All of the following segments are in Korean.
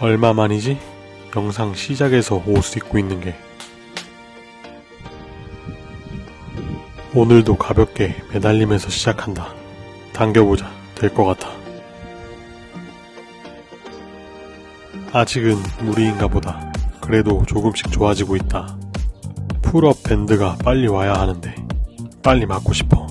얼마만이지? 영상 시작에서 옷을 입고 있는 게 오늘도 가볍게 매달리면서 시작한다. 당겨보자. 될 것 같아. 아직은 무리인가 보다. 그래도 조금씩 좋아지고 있다. pull-up 밴드가 빨리 와야 하는데 빨리 맞고 싶어.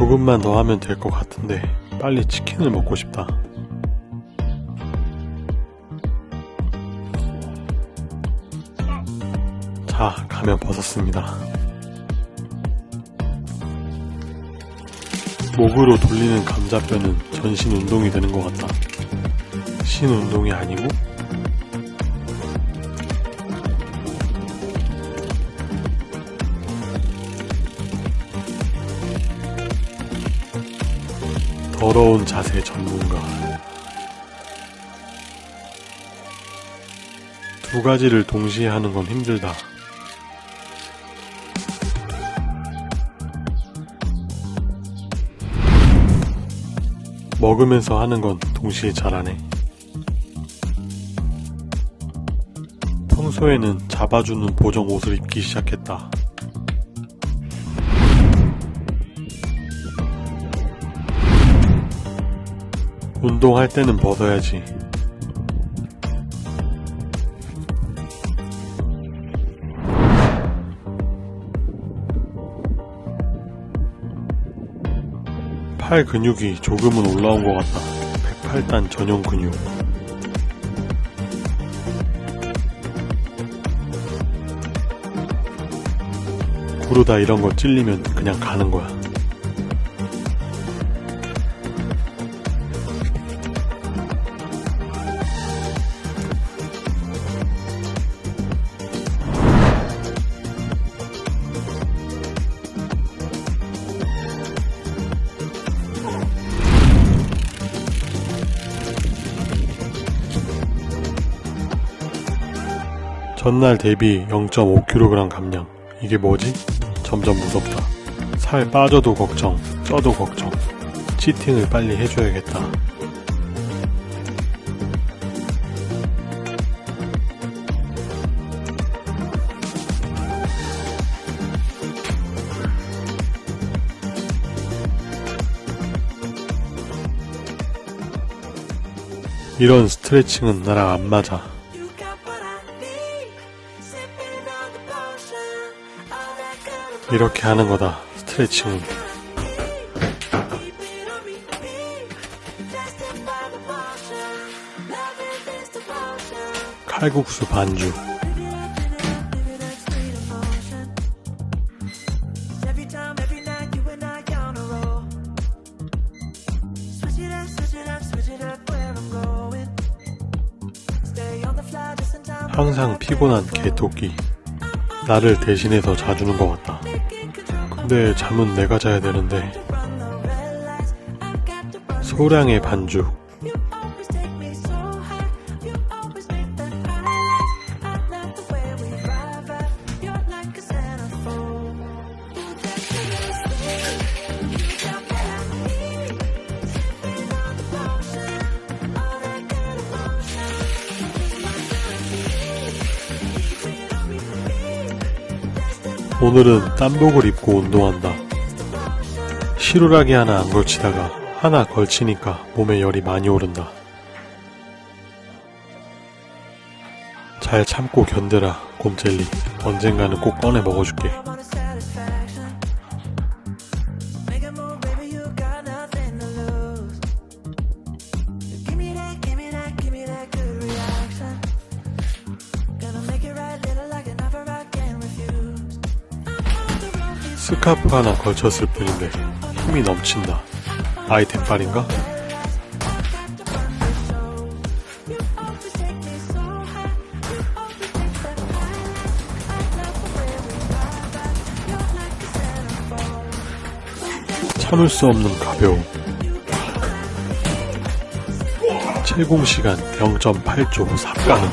조금만 더 하면 될 것 같은데 빨리 치킨을 먹고 싶다. 자, 가면 벗었습니다. 목으로 돌리는 감자뼈는 전신 운동이 되는 것 같다. 신 운동이 아니고 더러운 자세 전문가. 두 가지를 동시에 하는 건 힘들다. 먹으면서 하는 건 동시에 잘하네. 평소에는 잡아주는 보정 옷을 입기 시작했다. 운동할 때는 벗어야지. 팔 근육이 조금은 올라온 것 같다. 108단 전용 근육. 구르다 이런 거 찔리면 그냥 가는 거야. 전날 대비 0.5kg 감량. 이게 뭐지? 점점 무섭다. 살 빠져도 걱정, 쪄도 걱정. 치팅을 빨리 해줘야겠다. 이런 스트레칭은 나랑 안 맞아. 이렇게 하는 거다. 스트레칭은. 칼국수 반죽. 항상 피곤한 개토끼. 나를 대신해서 자주는 것 같다. 근데 잠은 내가 자야 되는데. 소량의 반죽. 오늘은 땀복을 입고 운동한다. 시루라기 하나 안 걸치다가 하나 걸치니까 몸에 열이 많이 오른다. 잘 참고 견뎌라, 곰젤리. 언젠가는 꼭 꺼내 먹어줄게. 스카프 하나 걸쳤을 뿐인데 힘이 넘친다. 아이템 빨인가? 참을 수 없는 가벼움. 채공 시간 0.8초 삽가능.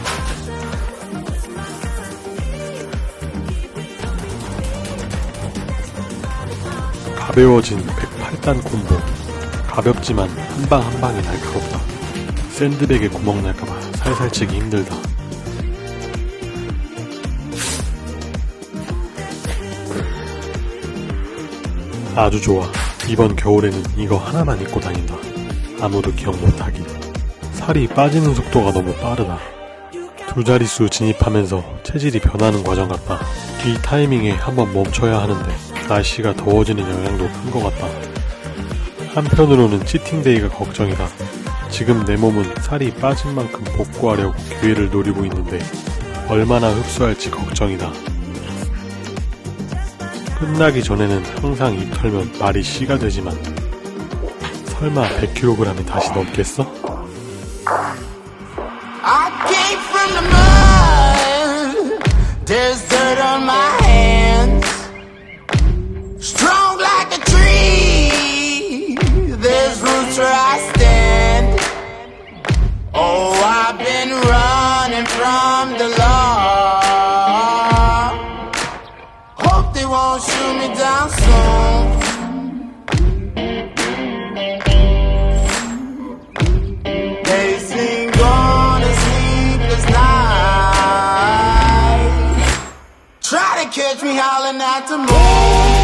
가벼워진 108단 콤보. 가볍지만 한 방 한 방이 날카롭다. 샌드백에 구멍 날까봐 살살 치기 힘들다. 아주 좋아. 이번 겨울에는 이거 하나만 입고 다닌다. 아무도 기억 못하기. 살이 빠지는 속도가 너무 빠르다. 두 자릿수 진입하면서 체질이 변하는 과정 같다. 이 타이밍에 한번 멈춰야 하는데 날씨가 더워지는 영향도 큰 것 같다. 한편으로는 치팅데이가 걱정이다. 지금 내 몸은 살이 빠진 만큼 복구하려고 기회를 노리고 있는데 얼마나 흡수할지 걱정이다. 끝나기 전에는 항상 입 털면 말이 씨가 되지만 설마 100kg이 다시 넘겠어? There's dirt on my hands. The law. Hope they won't shoot me down soon. Catch me howling at the moon.